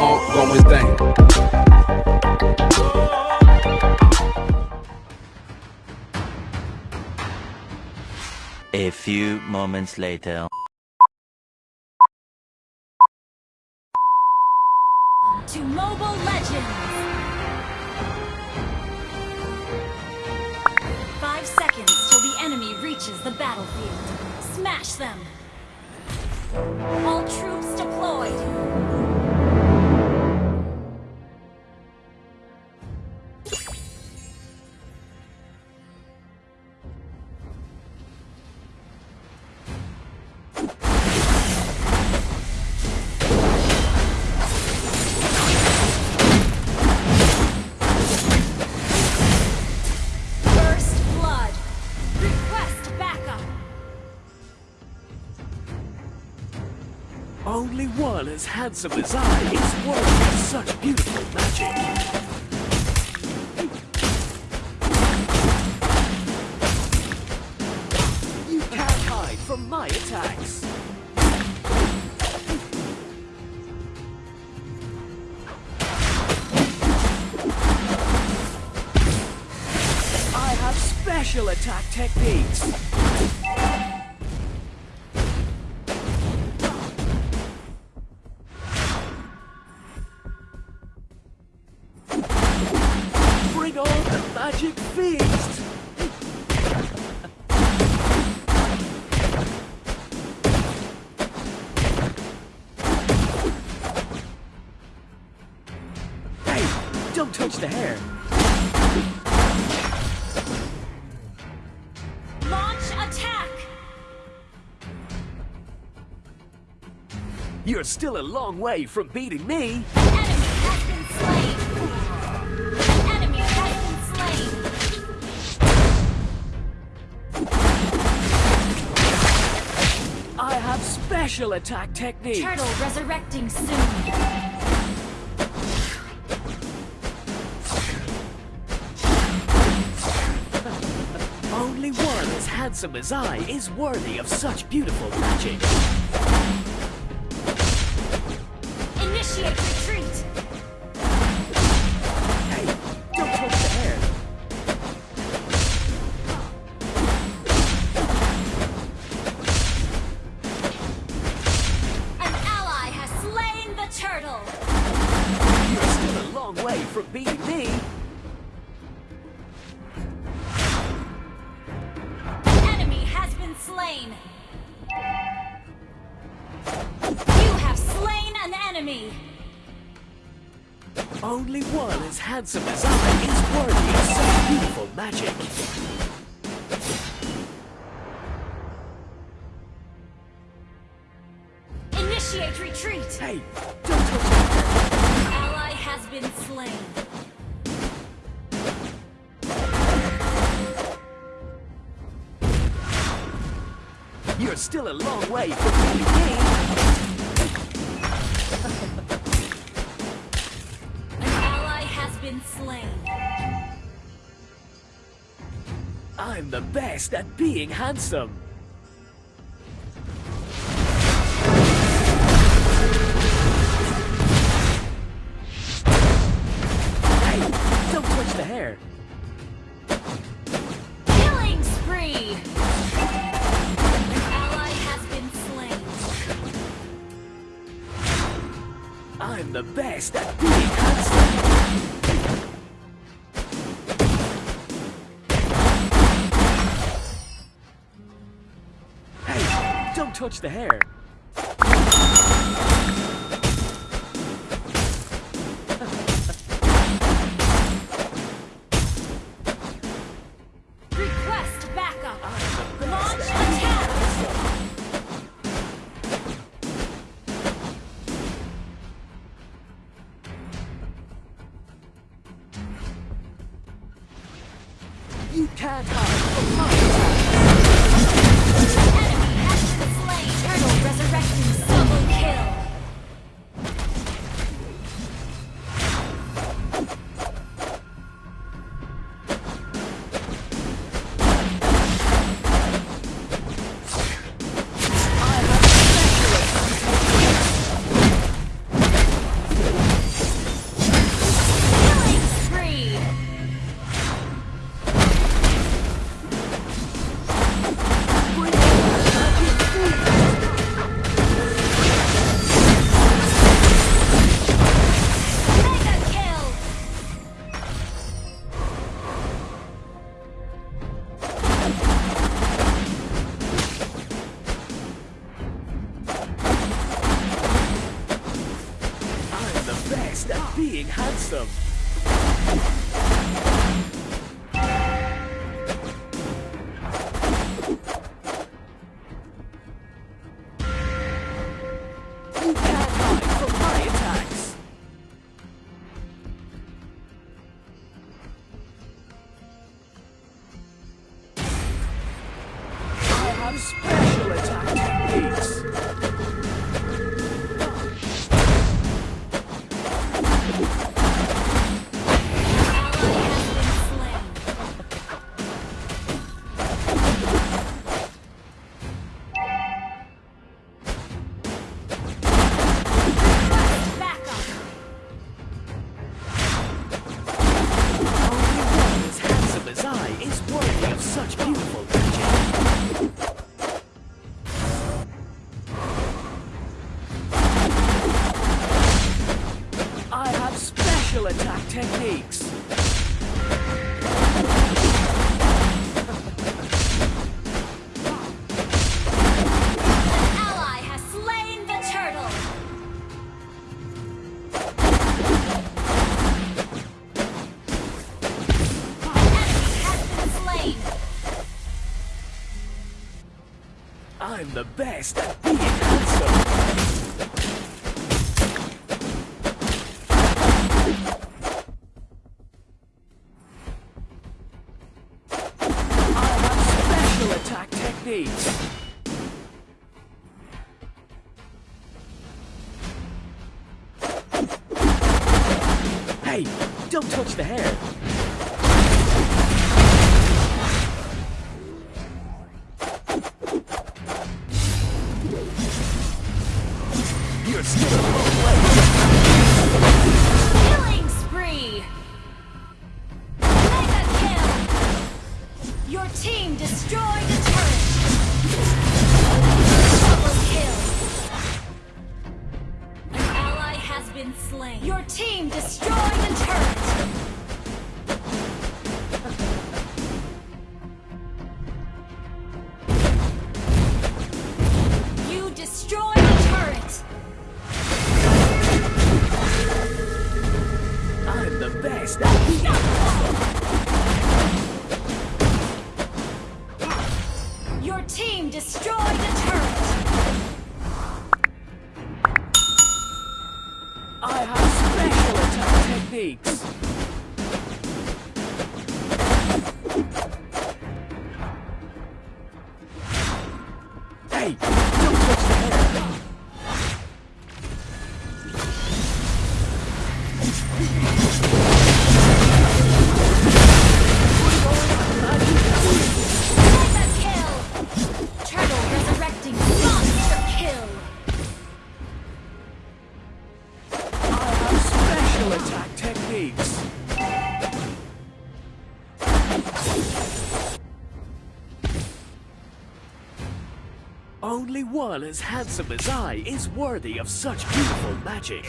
ongoing thing. A few moments later. to Mobile Legends! Five seconds till the enemy reaches the battlefield. Smash them! All troops One as handsome as I is worthy of such beautiful magic. You can't hide from my attacks. I have special attack techniques. Bring on the magic feast! hey, don't touch the hair. Launch attack! You're still a long way from beating me. Special attack technique. Turtle resurrecting soon! Only one as handsome as I is worthy of such beautiful magic. Initiate retreat! Enemy has been slain! You have slain an enemy! Only one as handsome as I is worthy of such beautiful magic. Initiate retreat! Hey, don't touch. Ally has been slain. You're still a long way from beating me. An ally has been slain. I'm the best at being handsome. Hey, don't touch the hair. Killing spree! I'm the best at. Hey, don't touch the hair. You can't hide from my attacks. had some. the best. Let's go! I have special attack techniques. Only one as handsome as I is worthy of such beautiful magic.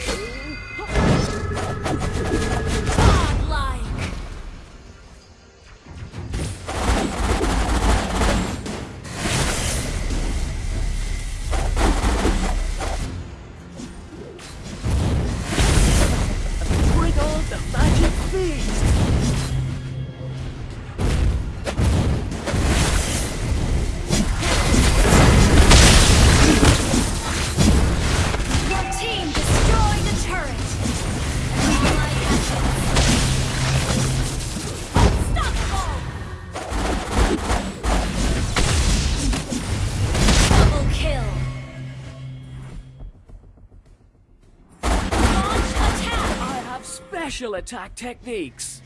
special attack techniques.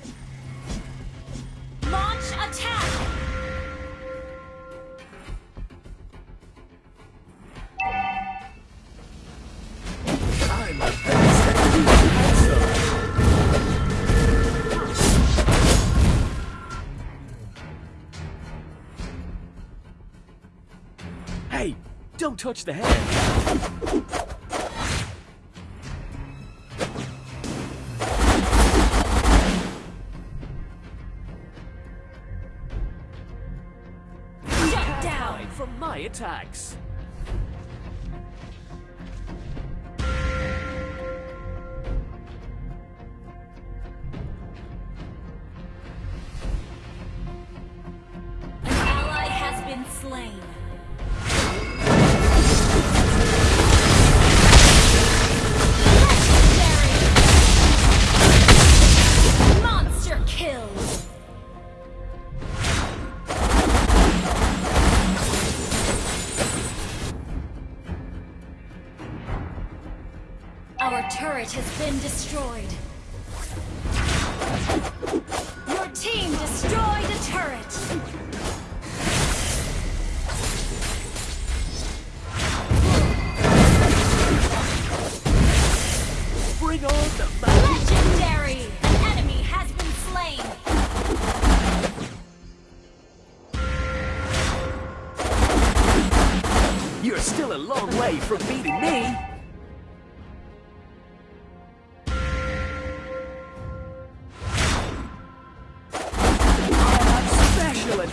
Launch attack! Hey, don't touch the head. from my attacks. Turret has been destroyed.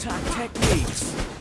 attack techniques.